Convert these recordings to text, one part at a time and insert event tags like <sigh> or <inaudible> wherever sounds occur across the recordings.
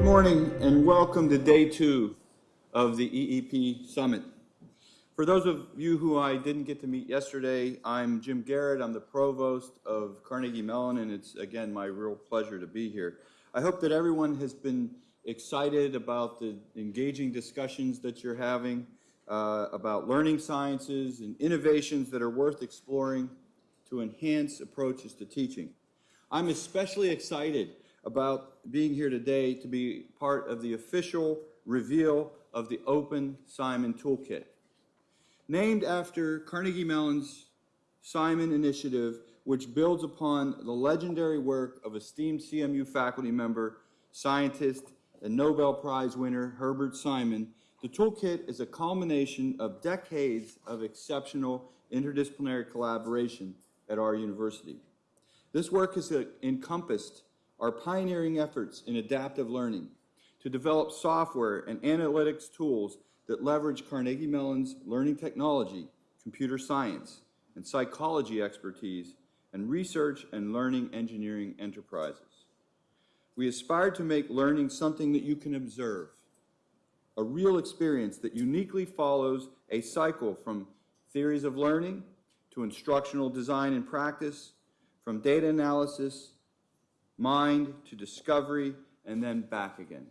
Good morning and welcome to day two of the EEP Summit. For those of you who I didn't get to meet yesterday, I'm Jim Garrett. I'm the provost of Carnegie Mellon, and it's again my real pleasure to be here. I hope that everyone has been excited about the engaging discussions that you're having uh, about learning sciences and innovations that are worth exploring to enhance approaches to teaching. I'm especially excited about being here today to be part of the official reveal of the Open Simon Toolkit. Named after Carnegie Mellon's Simon Initiative, which builds upon the legendary work of esteemed CMU faculty member, scientist, and Nobel Prize winner Herbert Simon, the toolkit is a culmination of decades of exceptional interdisciplinary collaboration at our university. This work has encompassed our pioneering efforts in adaptive learning to develop software and analytics tools that leverage Carnegie Mellon's learning technology, computer science, and psychology expertise, and research and learning engineering enterprises. We aspire to make learning something that you can observe, a real experience that uniquely follows a cycle from theories of learning to instructional design and practice, from data analysis, mind to discovery, and then back again.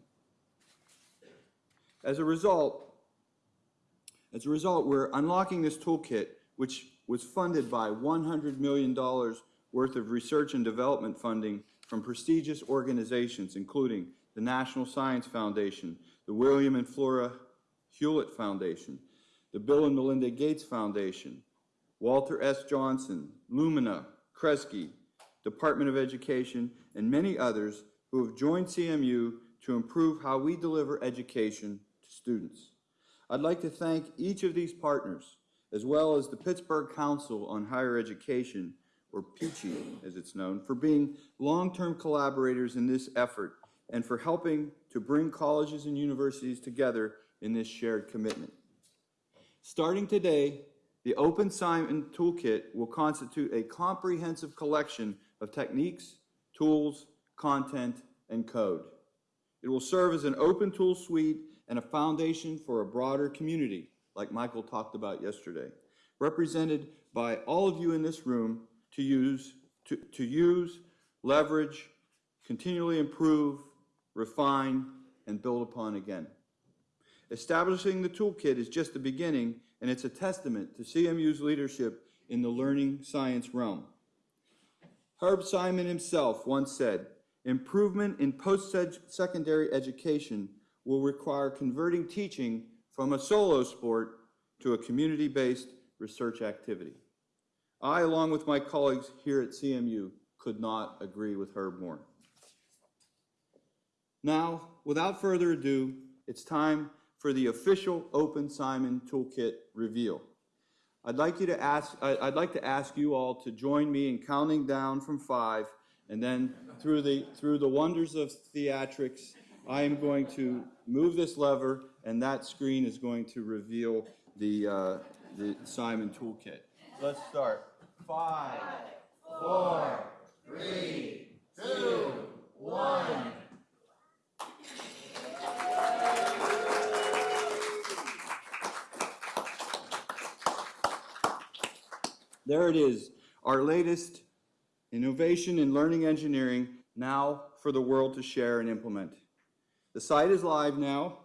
As a result, as a result, we're unlocking this toolkit, which was funded by $100 million worth of research and development funding from prestigious organizations, including the National Science Foundation, the William and Flora Hewlett Foundation, the Bill and Melinda Gates Foundation, Walter S. Johnson, Lumina, Kresge, Department of Education, and many others who have joined CMU to improve how we deliver education to students. I'd like to thank each of these partners, as well as the Pittsburgh Council on Higher Education, or PCHE as it's known, for being long-term collaborators in this effort and for helping to bring colleges and universities together in this shared commitment. Starting today, the Open Simon Toolkit will constitute a comprehensive collection of techniques, tools, content, and code. It will serve as an open tool suite and a foundation for a broader community, like Michael talked about yesterday, represented by all of you in this room to use, to, to use, leverage, continually improve, refine, and build upon again. Establishing the toolkit is just the beginning, and it's a testament to CMU's leadership in the learning science realm. Herb Simon himself once said, improvement in post-secondary education will require converting teaching from a solo sport to a community-based research activity. I, along with my colleagues here at CMU, could not agree with Herb more. Now, without further ado, it's time for the official Open Simon Toolkit reveal. I'd like you to ask, I'd like to ask you all to join me in counting down from five, and then through the, through the wonders of theatrics, I am going to move this lever, and that screen is going to reveal the, uh, the Simon Toolkit. Let's start. Five, four, three, two, one. There it is, our latest innovation in learning engineering, now for the world to share and implement. The site is live now,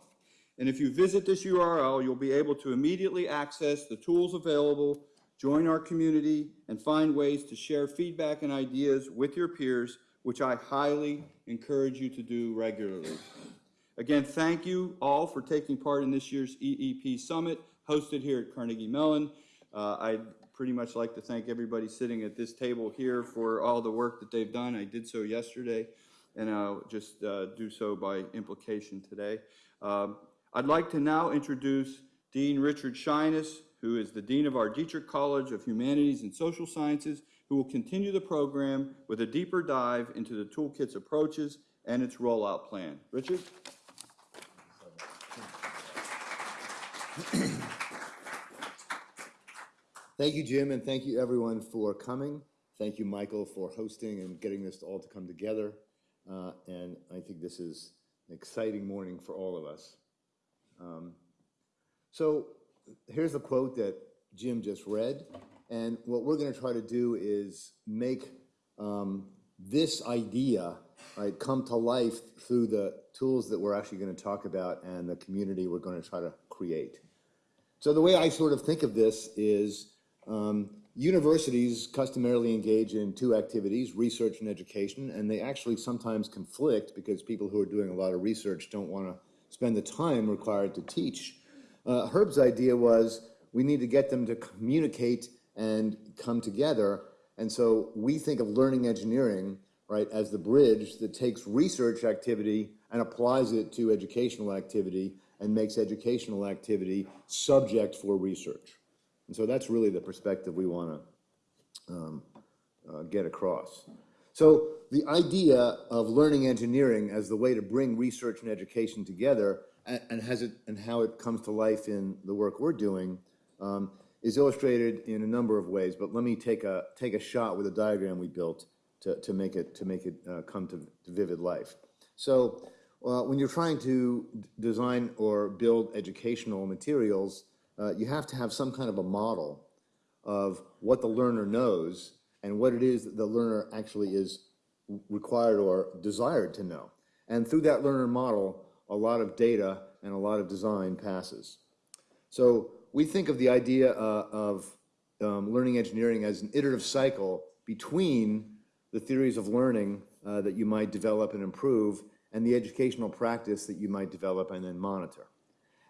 and if you visit this URL, you'll be able to immediately access the tools available, join our community, and find ways to share feedback and ideas with your peers, which I highly encourage you to do regularly. Again, thank you all for taking part in this year's EEP Summit hosted here at Carnegie Mellon. Uh, I pretty much like to thank everybody sitting at this table here for all the work that they've done. I did so yesterday, and I'll just uh, do so by implication today. Um, I'd like to now introduce Dean Richard Scheines, who is the Dean of our Dietrich College of Humanities and Social Sciences, who will continue the program with a deeper dive into the toolkit's approaches and its rollout plan. Richard? <clears throat> Thank you, Jim, and thank you everyone for coming. Thank you, Michael, for hosting and getting this all to come together. Uh, and I think this is an exciting morning for all of us. Um, So here's a quote that Jim just read, and what we're gonna try to do is make um, this idea, right, come to life through the tools that we're actually gonna talk about and the community we're gonna try to create. So the way I sort of think of this is um, universities customarily engage in two activities, research and education, and they actually sometimes conflict because people who are doing a lot of research don't want to spend the time required to teach. Uh, Herb's idea was we need to get them to communicate and come together. And so we think of learning engineering, right, as the bridge that takes research activity and applies it to educational activity and makes educational activity subject for research. And so that's really the perspective we want to um, uh, get across. So the idea of learning engineering as the way to bring research and education together and, and has it and how it comes to life in the work we're doing um, is illustrated in a number of ways. But let me take a take a shot with a diagram we built to, to make it to make it uh, come to, to vivid life. So uh, when you're trying to design or build educational materials, uh, you have to have some kind of a model of what the learner knows and what it is that the learner actually is required or desired to know. And through that learner model, a lot of data and a lot of design passes. So we think of the idea uh, of um, learning engineering as an iterative cycle between the theories of learning uh, that you might develop and improve and the educational practice that you might develop and then monitor.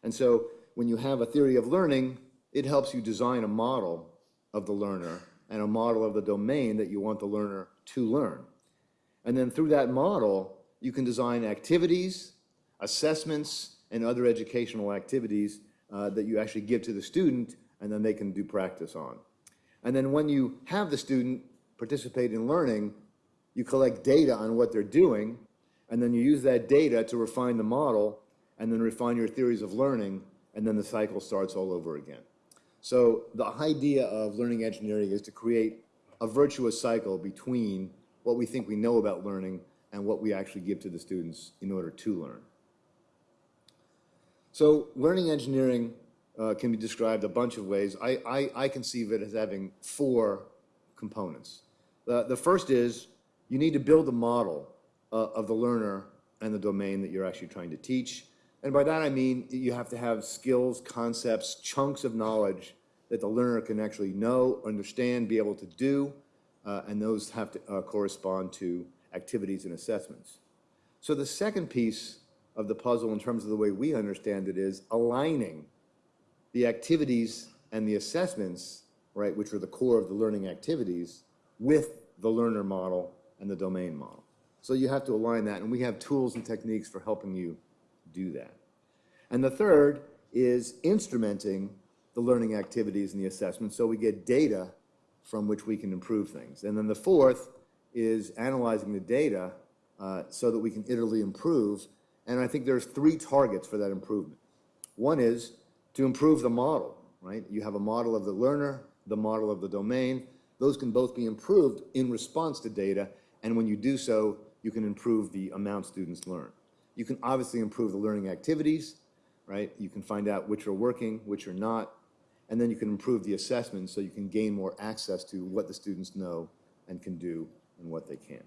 And so when you have a theory of learning, it helps you design a model of the learner and a model of the domain that you want the learner to learn. And then through that model, you can design activities, assessments, and other educational activities uh, that you actually give to the student and then they can do practice on. And then when you have the student participate in learning, you collect data on what they're doing, and then you use that data to refine the model, and then refine your theories of learning, and then the cycle starts all over again. So the idea of learning engineering is to create a virtuous cycle between what we think we know about learning and what we actually give to the students in order to learn. So learning engineering uh, can be described a bunch of ways. I, I, I conceive it as having four components. The, the first is you need to build a model uh, of the learner and the domain that you're actually trying to teach. And by that I mean you have to have skills, concepts, chunks of knowledge that the learner can actually know, understand, be able to do, uh, and those have to uh, correspond to activities and assessments. So the second piece of the puzzle in terms of the way we understand it is aligning the activities and the assessments, right, which are the core of the learning activities, with the learner model and the domain model. So you have to align that, and we have tools and techniques for helping you do that. And the third is instrumenting the learning activities and the assessments so we get data from which we can improve things. And then the fourth is analyzing the data uh, so that we can iteratively improve. And I think there's three targets for that improvement. One is to improve the model, right? You have a model of the learner, the model of the domain. Those can both be improved in response to data. And when you do so, you can improve the amount students learn. You can obviously improve the learning activities, right? You can find out which are working, which are not, and then you can improve the assessment so you can gain more access to what the students know and can do and what they can't.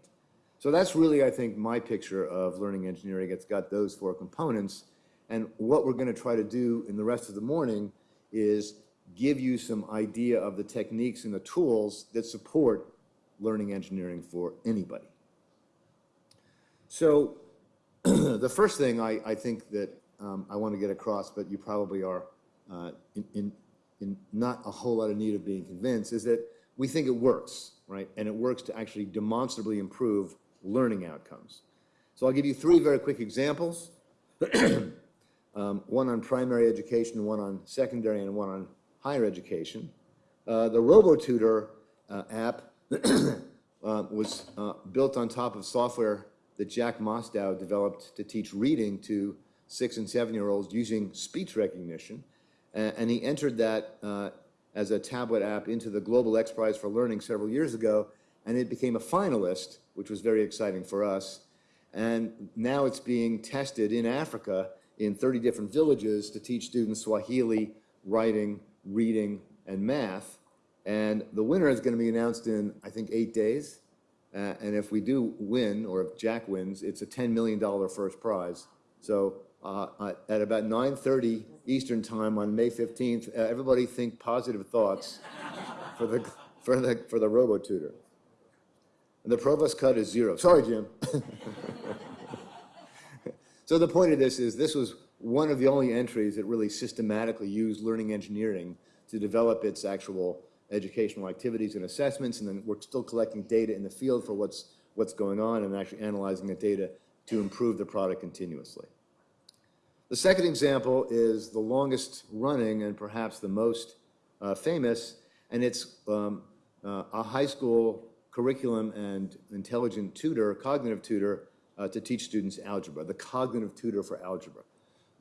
So that's really, I think, my picture of learning engineering. It's got those four components. And what we're going to try to do in the rest of the morning is give you some idea of the techniques and the tools that support learning engineering for anybody. So <clears throat> the first thing I, I think that um, I want to get across, but you probably are uh, in, in, in not a whole lot of need of being convinced, is that we think it works, right? And it works to actually demonstrably improve learning outcomes. So I'll give you three very quick examples. <clears throat> um, one on primary education, one on secondary, and one on higher education. Uh, the RoboTutor uh, app <clears throat> uh, was uh, built on top of software that Jack Mostow developed to teach reading to six and seven-year-olds using speech recognition. And, he entered that uh, as a tablet app into the Global X Prize for Learning several years ago, and it became a finalist, which was very exciting for us. And now it's being tested in Africa in 30 different villages to teach students Swahili, writing, reading, and math. And the winner is going to be announced in, I think, eight days. Uh, and if we do win, or if Jack wins, it's a $10 million first prize. So uh, uh, at about 9:30 Eastern Time on May 15th, uh, everybody think positive thoughts for the, for the, for the robo-tutor. And the provost cut is zero. Sorry, Jim. <laughs> So the point of this is this was one of the only entries that really systematically used learning engineering to develop its actual educational activities and assessments, and then we're still collecting data in the field for what's, what's going on and actually analyzing the data to improve the product continuously. The second example is the longest running and perhaps the most uh, famous, and it's um, uh, a high school curriculum and intelligent tutor, cognitive tutor, uh, to teach students algebra, the cognitive tutor for algebra,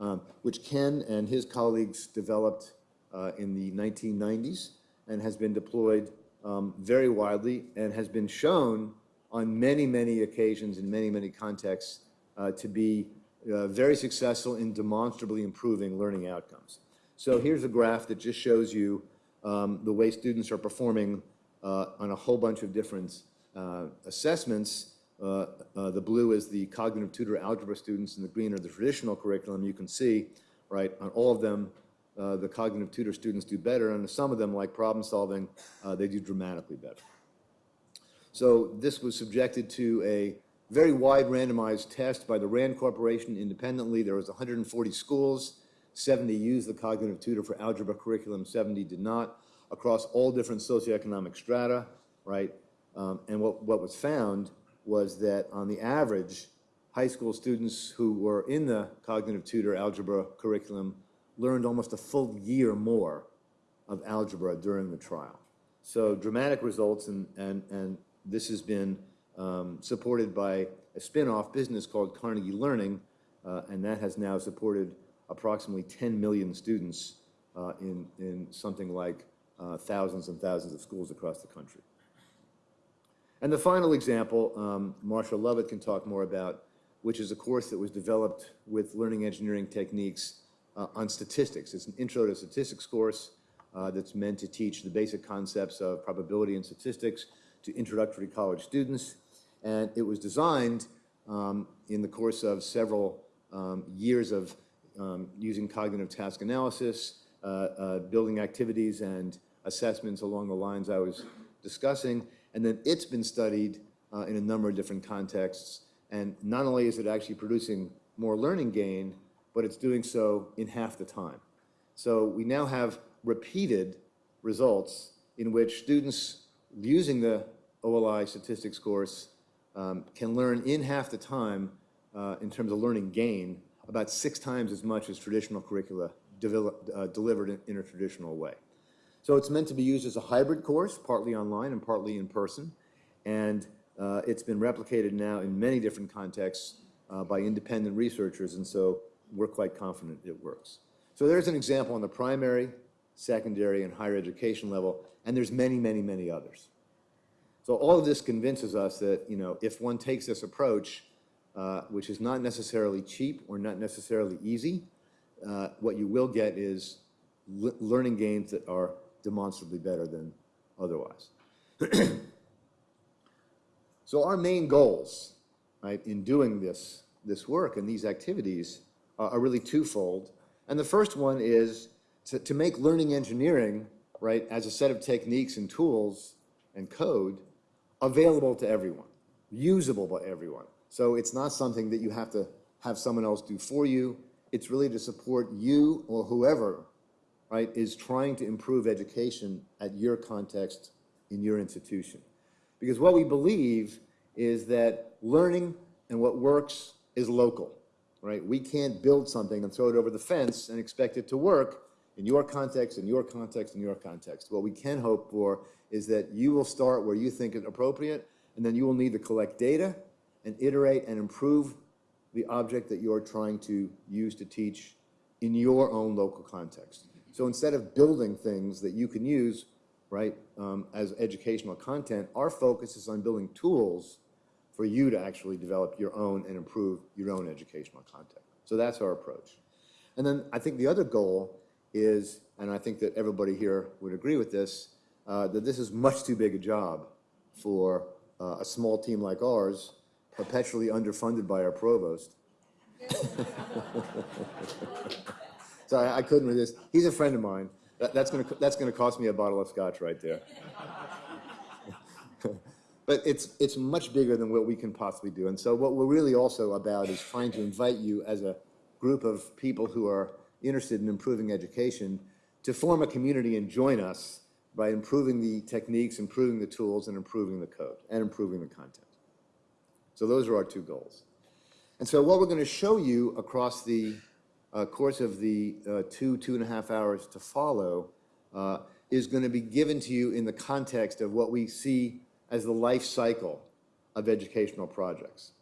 um, which Ken and his colleagues developed uh, in the 1990s and has been deployed um, very widely and has been shown on many, many occasions in many, many contexts uh, to be uh, very successful in demonstrably improving learning outcomes. So here's a graph that just shows you um, the way students are performing uh, on a whole bunch of different uh, assessments uh, uh, the blue is the cognitive tutor algebra students, and the green are the traditional curriculum. You can see, right, on all of them, uh, the cognitive tutor students do better, and some of them, like problem solving, uh, they do dramatically better. So this was subjected to a very wide randomized test by the RAND Corporation independently. There was 140 schools. 70 used the cognitive tutor for algebra curriculum, 70 did not, across all different socioeconomic strata, right? Um, and what, what was found was that on the average, high school students who were in the cognitive tutor algebra curriculum learned almost a full year more of algebra during the trial. So dramatic results, and, and, and this has been um, supported by a spin-off business called Carnegie Learning, uh, and that has now supported approximately 10 million students uh, in, in something like uh, thousands and thousands of schools across the country. And the final example, um, Lovett can talk more about, which is a course that was developed with learning engineering techniques uh, on statistics. It's an intro to statistics course uh, that's meant to teach the basic concepts of probability and statistics to introductory college students. And it was designed um, in the course of several um, years of um, using cognitive task analysis, uh, uh building activities and assessments along the lines I was discussing, and then it's been studied uh, in a number of different contexts. And not only is it actually producing more learning gain, but it's doing so in half the time. So we now have repeated results in which students using the OLI statistics course um, can learn in half the time uh, in terms of learning gain about six times as much as traditional curricula develop, uh, delivered in, a traditional way. So it's meant to be used as a hybrid course, partly online and partly in person. And uh, it's been replicated now in many different contexts uh, by independent researchers, and so we're quite confident it works. So there's an example on the primary, secondary, and higher education level, and there's many, many, many others. So all of this convinces us that, you know, if one takes this approach, uh, which is not necessarily cheap or not necessarily easy, uh, what you will get is learning gains that are demonstrably better than otherwise. <clears throat> so our main goals, right, in doing this, this work and these activities are, are really twofold. And the first one is to, to make learning engineering, right, as a set of techniques and tools and code available to everyone, usable by everyone. So it's not something that you have to have someone else do for you. It's really to support you or whoever right, is trying to improve education at your context in your institution. Because what we believe is that learning and what works is local, right? We can't build something and throw it over the fence and expect it to work in your context, in your context, in your context. What we can hope for is that you will start where you think it's appropriate, and then you will need to collect data and iterate and improve the object that you're trying to use to teach in your own local context. So instead of building things that you can use, right, um, as educational content, our focus is on building tools for you to actually develop your own and improve your own educational content. So that's our approach. And then I think the other goal is, and I think that everybody here would agree with this, uh, that this is much too big a job for uh, a small team like ours, perpetually underfunded by our provost. <laughs> So I, I couldn't resist. He's a friend of mine. That, that's gonna, that's gonna cost me a bottle of scotch right there. <laughs> But it's, it's much bigger than what we can possibly do. And so what we're really also about is trying to invite you as a group of people who are interested in improving education to form a community and join us by improving the techniques, improving the tools, and improving the code, and improving the content. So those are our two goals. And so what we're going to show you across the uh, course of the uh, two, two and a half hours to follow uh, is going to be given to you in the context of what we see as the life cycle of educational projects.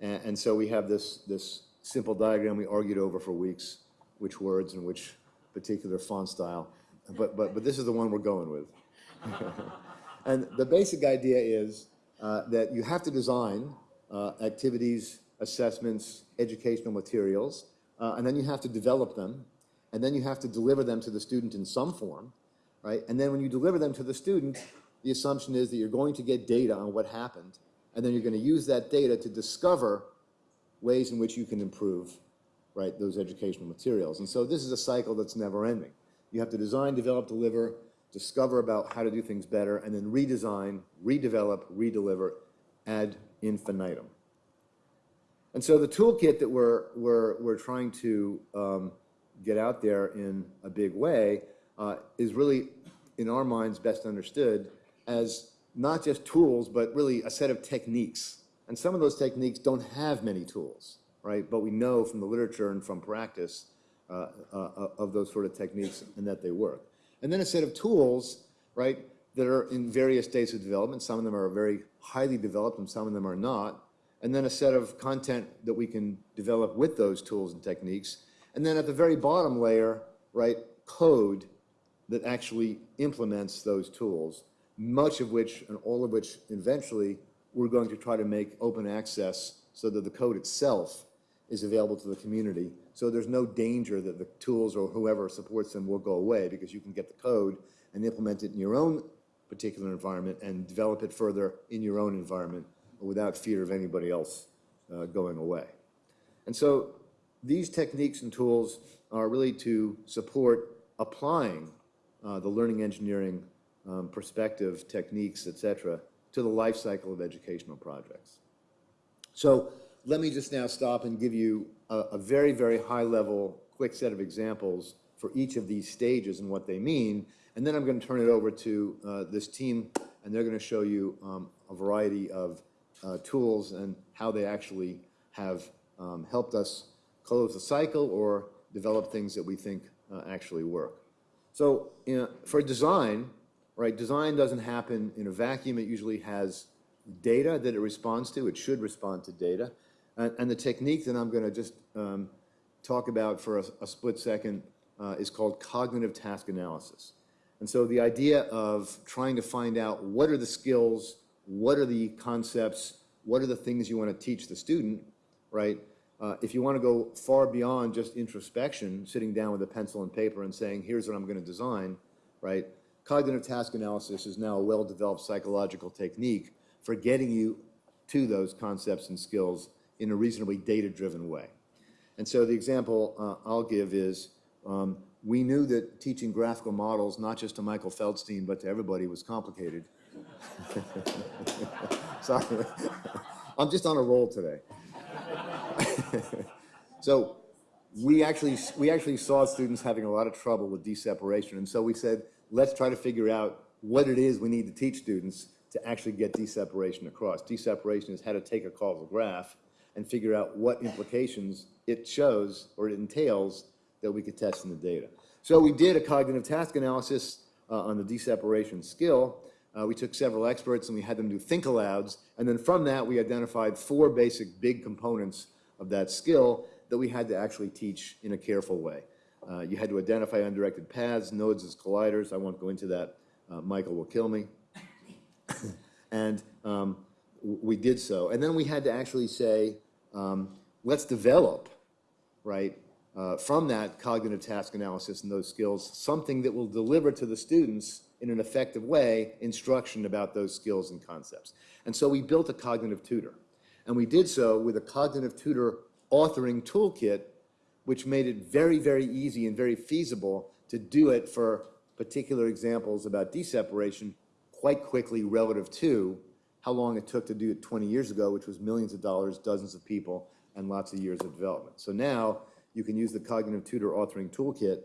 And, and so we have this, this simple diagram we argued over for weeks, which words and which particular font style. But, but, but this is the one we're going with. <laughs> and the basic idea is uh, that you have to design uh, activities, assessments, educational materials, uh, and then you have to develop them, and then you have to deliver them to the student in some form, right? And then when you deliver them to the student, the assumption is that you're going to get data on what happened, and then you're going to use that data to discover ways in which you can improve, right, those educational materials. And so this is a cycle that's never ending. You have to design, develop, deliver, discover about how to do things better, and then redesign, redevelop, redeliver ad infinitum. And so the toolkit that we're, we're, we're trying to um, get out there in a big way uh, is really, in our minds, best understood as not just tools, but really a set of techniques. And some of those techniques don't have many tools, right? But we know from the literature and from practice uh, uh, of those sort of techniques and that they work. And then a set of tools, right, that are in various states of development. Some of them are very highly developed and some of them are not. And then a set of content that we can develop with those tools and techniques. And then at the very bottom layer, right, code that actually implements those tools, much of which and all of which eventually we're going to try to make open access so that the code itself is available to the community. So there's no danger that the tools or whoever supports them will go away because you can get the code and implement it in your own particular environment and develop it further in your own environment without fear of anybody else uh, going away. And so these techniques and tools are really to support applying uh, the learning engineering um, perspective, techniques, et cetera, to the life cycle of educational projects. So let me just now stop and give you a, a very, very high-level, quick set of examples for each of these stages and what they mean, and then I'm going to turn it over to uh, this team, and they're going to show you um, a variety of uh, tools and how they actually have um, helped us close the cycle or develop things that we think uh, actually work. So you know, for design, right, design doesn't happen in a vacuum. It usually has data that it responds to. It should respond to data. And, and the technique that I'm going to just um, talk about for a, a split second uh, is called cognitive task analysis. And so the idea of trying to find out what are the skills, what are the concepts, what are the things you want to teach the student, right? Uh, if you want to go far beyond just introspection, sitting down with a pencil and paper and saying, here's what I'm going to design, right? Cognitive task analysis is now a well-developed psychological technique for getting you to those concepts and skills in a reasonably data-driven way. And so the example uh, I'll give is, um, we knew that teaching graphical models, not just to Michael Feldstein, but to everybody was complicated. <laughs> Sorry. I'm just on a roll today. <laughs> so we actually, we actually saw students having a lot of trouble with d-separation. And so we said, let's try to figure out what it is we need to teach students to actually get d-separation across. D-separation is how to take a causal graph and figure out what implications it shows or it entails that we could test in the data. So we did a cognitive task analysis uh, on the d-separation skill. Uh, we took several experts and we had them do think alouds. And then from that, we identified four basic big components of that skill that we had to actually teach in a careful way. Uh, you had to identify undirected paths, nodes as colliders. I won't go into that. Uh, Michael will kill me. <laughs> and um, we did so. And then we had to actually say, um, let's develop, right, uh, from that cognitive task analysis and those skills, something that will deliver to the students in an effective way instruction about those skills and concepts. And so we built a cognitive tutor. And we did so with a cognitive tutor authoring toolkit, which made it very, very easy and very feasible to do it for particular examples about d-separation quite quickly relative to how long it took to do it 20 years ago, which was millions of dollars, dozens of people, and lots of years of development. So now you can use the Cognitive Tutor Authoring Toolkit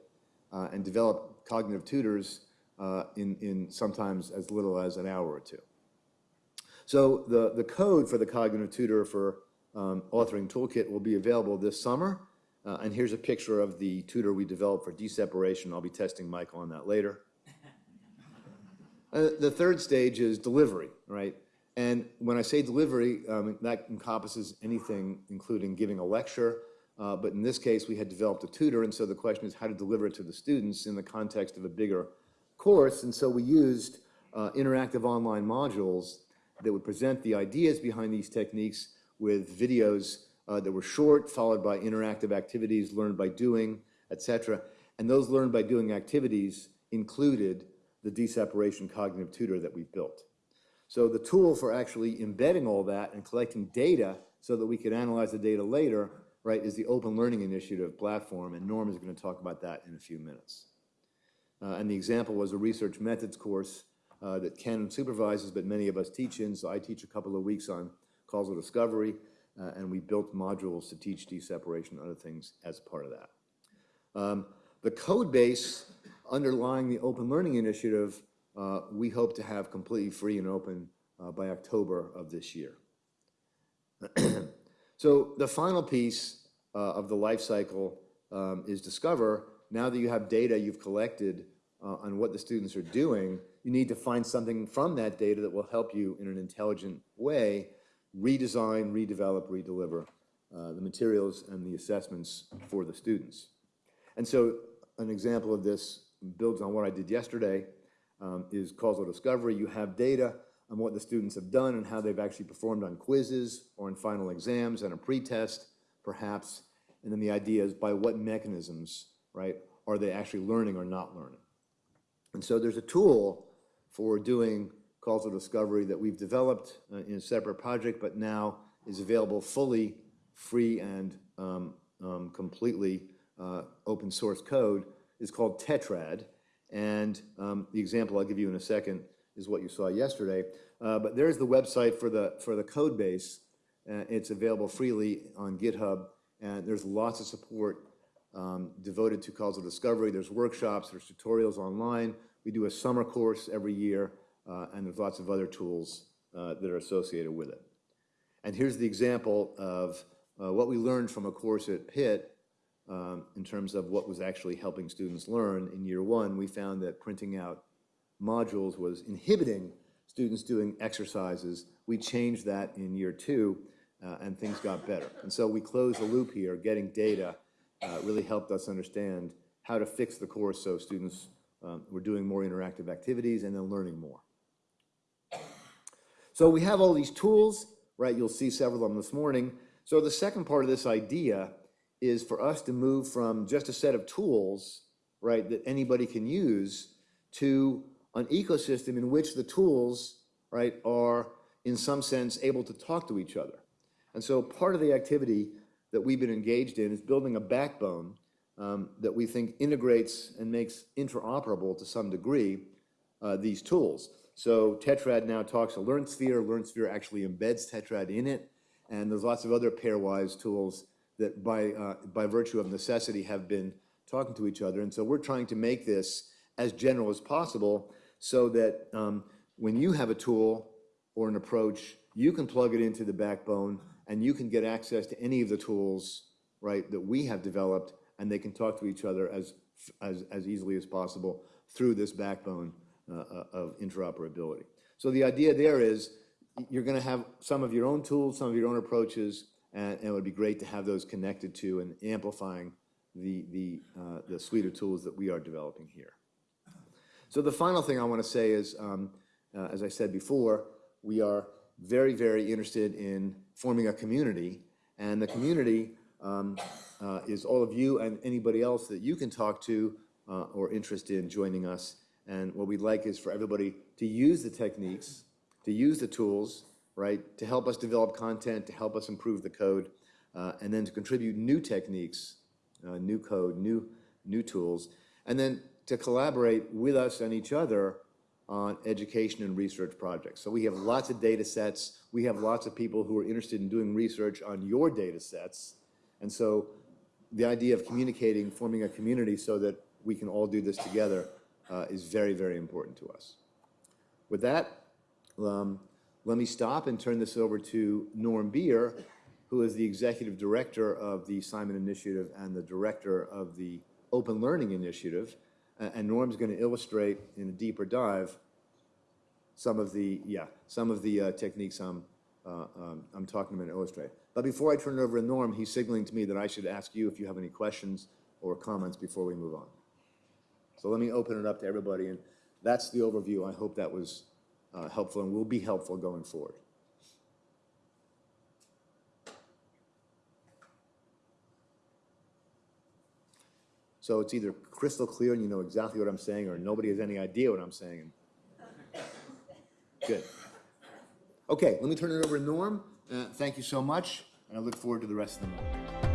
uh, and develop cognitive tutors uh, in, in sometimes as little as an hour or two. So the, the code for the Cognitive Tutor for um, Authoring Toolkit will be available this summer. Uh, and here's a picture of the tutor we developed for d-separation. I'll be testing Michael on that later. <laughs> Uh, the third stage is delivery, right? And when I say delivery, um, that encompasses anything, including giving a lecture. Uh, but in this case, we had developed a tutor, and so the question is how to deliver it to the students in the context of a bigger course. And so we used uh, interactive online modules that would present the ideas behind these techniques with videos uh, that were short, followed by interactive activities learned by doing, et cetera. And those learned by doing activities included the d-separation cognitive tutor that we've built. So the tool for actually embedding all that and collecting data so that we could analyze the data later, right, is the Open Learning Initiative platform, and Norm is going to talk about that in a few minutes. Uh, and the example was a research methods course uh, that Ken supervises, but many of us teach in. So I teach a couple of weeks on causal discovery, uh, and we built modules to teach d-separation and other things as part of that. Um, the code base underlying the Open Learning Initiative, uh, we hope to have completely free and open uh, by October of this year. <clears throat> so the final piece uh, of the life cycle um, is discover. Now that you have data you've collected uh, on what the students are doing, you need to find something from that data that will help you in an intelligent way redesign, redevelop, redeliver uh, the materials and the assessments for the students. And so an example of this builds on what I did yesterday, um, is causal discovery. You have data on what the students have done and how they've actually performed on quizzes or in final exams and a pretest, perhaps. And then the idea is by what mechanisms, right, are they actually learning or not learning? And so there's a tool for doing causal discovery that we've developed uh, in a separate project, but now is available fully free and um, um, completely uh, open source code is called Tetrad. And um, the example I'll give you in a second is what you saw yesterday. Uh, but there's the website for the, for the code base. It's available freely on GitHub. And there's lots of support devoted to causal discovery. There's workshops, there's tutorials online. We do a summer course every year, uh, and there's lots of other tools uh, that are associated with it. And here's the example of uh, what we learned from a course at Pitt um, in terms of what was actually helping students learn. In year one, we found that printing out modules was inhibiting students doing exercises. We changed that in year two, uh, and things got better. And so we closed the loop here, getting data uh, really helped us understand how to fix the course so students um, were doing more interactive activities and then learning more. So we have all these tools, right? You'll see several of them this morning. So the second part of this idea is for us to move from just a set of tools, right, that anybody can use to an ecosystem in which the tools, right, are in some sense able to talk to each other. And so part of the activity that we've been engaged in is building a backbone um, that we think integrates and makes interoperable to some degree uh, these tools. So Tetrad now talks to LearnSphere. LearnSphere actually embeds Tetrad in it. And there's lots of other pairwise tools that by, uh, by virtue of necessity have been talking to each other. And so we're trying to make this as general as possible so that um, when you have a tool or an approach, you can plug it into the backbone and you can get access to any of the tools, right, that we have developed and they can talk to each other as, as, as easily as possible through this backbone of interoperability. So the idea there is you're going to have some of your own tools, some of your own approaches, and, and, it would be great to have those connected to and amplifying the, the, uh, the suite of tools that we are developing here. So the final thing I want to say is, um, uh, as I said before, we are very, very interested in forming a community. And the community um, uh, is all of you and anybody else that you can talk to uh, or interested in joining us. And what we'd like is for everybody to use the techniques, to use the tools, right, to help us develop content, to help us improve the code, uh, and then to contribute new techniques, uh, new code, new, new tools, and then to collaborate with us and each other on education and research projects. So we have lots of data sets. We have lots of people who are interested in doing research on your data sets. And so the idea of communicating, forming a community so that we can all do this together uh, is very, very important to us. With that, um, let me stop and turn this over to Norm Bier, who is the Executive Director of the Simon Initiative and the Director of the Open Learning Initiative. A- And Norm's going to illustrate in a deeper dive some of the, yeah, some of the uh, techniques I'm, uh, um, I'm talking about and illustrate. But before I turn it over to Norm, he's signaling to me that I should ask you if you have any questions or comments before we move on. So let me open it up to everybody, and that's the overview. I hope that was uh, helpful and will be helpful going forward. So it's either crystal clear and you know exactly what I'm saying, or nobody has any idea what I'm saying. Good. Okay, let me turn it over to Norm. Uh, Thank you so much, and I look forward to the rest of the meeting.